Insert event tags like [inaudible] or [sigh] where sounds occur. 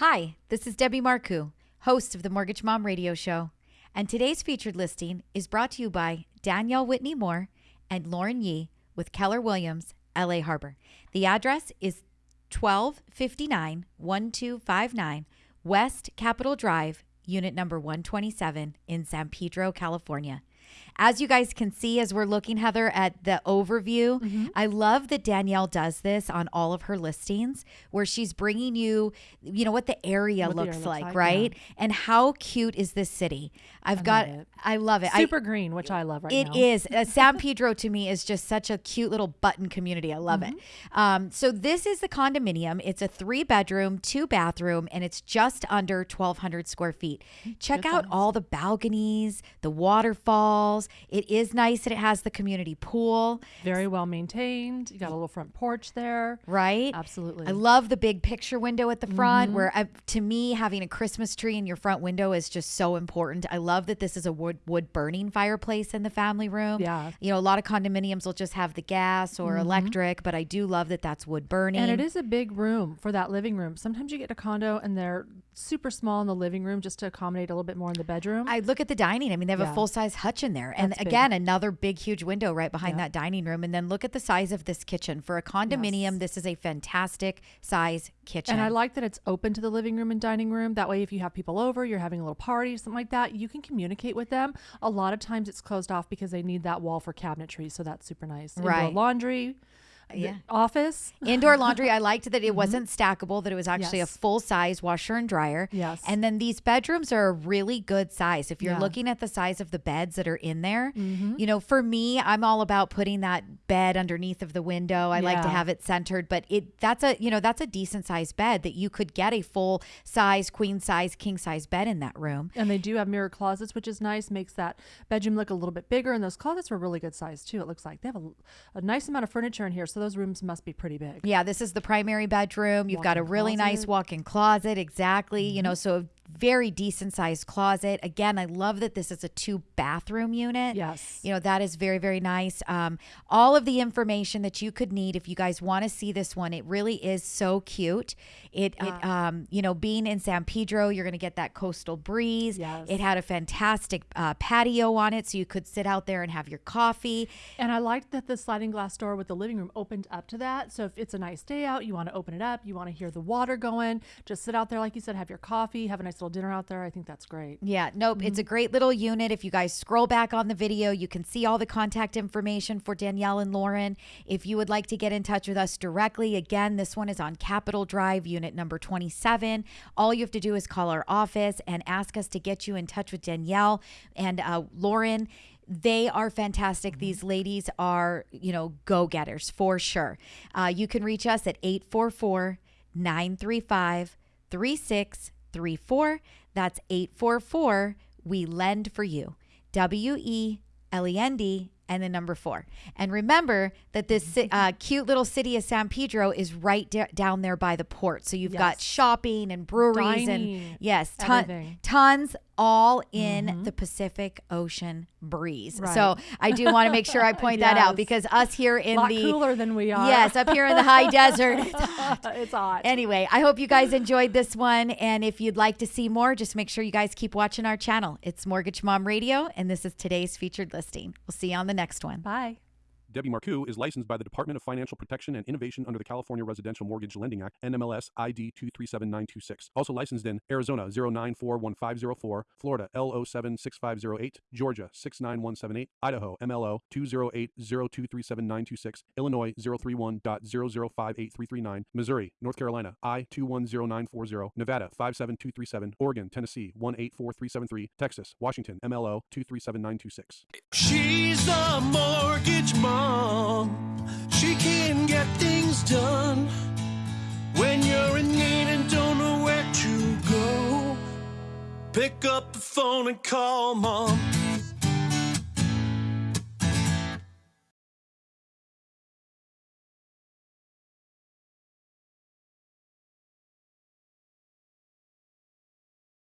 Hi, this is Debbie Marcoux, host of the Mortgage Mom Radio Show. And today's featured listing is brought to you by Danielle Whitney Moore and Lauren Yee with Keller Williams, LA Harbor. The address is 1259 1259 West Capitol Drive, unit number 127 in San Pedro, California. As you guys can see, as we're looking, Heather, at the overview, Mm-hmm. I love that Danielle does this on all of her listings where she's bringing you, you know, what the area What the looks area looks like, like, right? And how cute is this city? I've got, love it. I love it. I- Super green, which I love right it now. is. Uh, San [laughs] Pedro to me is just such a cute little button community. I love it. Mm-hmm. Um, so this is the condominium. It's a three bedroom, two bathroom, and it's just under 1,200 square feet. Check Good out all the balconies, the waterfalls. It is nice that it has the community pool, Very well maintained. You got a little front porch there. right? Absolutely. I love the big picture window at the front, Mm-hmm. where uh, to me having a Christmas tree in your front window is just so important. I love that this is a wood wood burning fireplace in the family room. Yeah. you know, a lot of condominiums will just have the gas or electric, but I do love that that's wood burning. and it is a big room for that living room. Sometimes you get a condo and they're super small in the living room just to accommodate a little bit more in the bedroom. I look at the dining. I mean, they have a full size hutch in there, and That's big. again, another big, huge window right behind Yeah. that dining room. And then look at the size of this kitchen for a condominium. Yes. This is a fantastic size kitchen. and I like that it's open to the living room and dining room. That way, if you have people over, you're having a little party, something like that, you can communicate with them. A lot of times it's closed off because they need that wall for cabinetry. So that's super nice. Indoor Right. laundry, Yeah. office. Indoor [laughs] laundry, I liked that it wasn't stackable, that it was actually Mm-hmm. Yes. a full size washer and dryer. Yes. And then these bedrooms are a really good size. If you're Yeah. Mm-hmm. looking at the size of the beds that are in there, you know, for me, I'm all about putting that bed underneath of the window. I like to have it centered, but it that's a, you know, that's a decent sized bed that you could get a full size, queen size, king size bed in that room. And they do have mirror closets, which is nice. Makes that bedroom look a little bit bigger. And those closets were really good size too. It looks like they have a, a nice amount of furniture in here, so those rooms must be pretty big. Yeah, this is the primary bedroom. You've got a really nice closet. Mm-hmm. walk-in closet, exactly. You know, so a very decent sized closet. Again, I love that this is a two bathroom unit. Yes. You know, that is very, very nice. Um, all of the information that you could need if you guys want to see this one, it really is so cute. It, it um, you know, being in San Pedro, you're going to get that coastal breeze. Yes. It had a fantastic uh, patio on it, so you could sit out there and have your coffee. And I liked that the sliding glass door with the living room opened up to that. So if it's a nice day out, you want to open it up, you want to hear the water going, just sit out there, like you said, have your coffee, have a nice little dinner out there. I think that's great. Yeah, nope. It's a great little unit. If you guys scroll back on the video, you can see all the contact information for Danielle and Lauren. If you would like to get in touch with us directly, again, this one is on Capitol Drive, unit number 27. All you have to do is call our office and ask us to get you in touch with Danielle and uh, Lauren. They are fantastic. These ladies are, you know, go getters for sure. Uh, you can reach us at 844 935 3634. That's 844 We Lend for You. W E L E N D and the number four. And remember that this uh, cute little city of San Pedro is right da- down there by the port. So you've got shopping and breweries and yes, ton- tons all in mm-hmm. the Pacific Ocean breeze. Right. So I do want to make sure I [laughs] point that out because us here in lot the cooler than we are. yes, up here in the high desert. [laughs] it's hot. it's hot. Anyway, I hope you guys enjoyed this one. And if you'd like to see more, just make sure you guys keep watching our channel. It's Mortgage Mom Radio, and this is today's featured listing. We'll see you on the next one. Bye. Debbie Marcoux is licensed by the Department of Financial Protection and Innovation under the California Residential Mortgage Lending Act, NMLS ID 237926. Also licensed in Arizona 0941504, Florida L076508, Georgia 69178, Idaho MLO 208023796, Illinois 031.0058339, Missouri, North Carolina I 210940, Nevada 57237, Oregon, Tennessee 184373, Texas, Washington MLO 237926. She's mortgage She can get things done. When you're in need and don't know where to go, pick up the phone and call mom.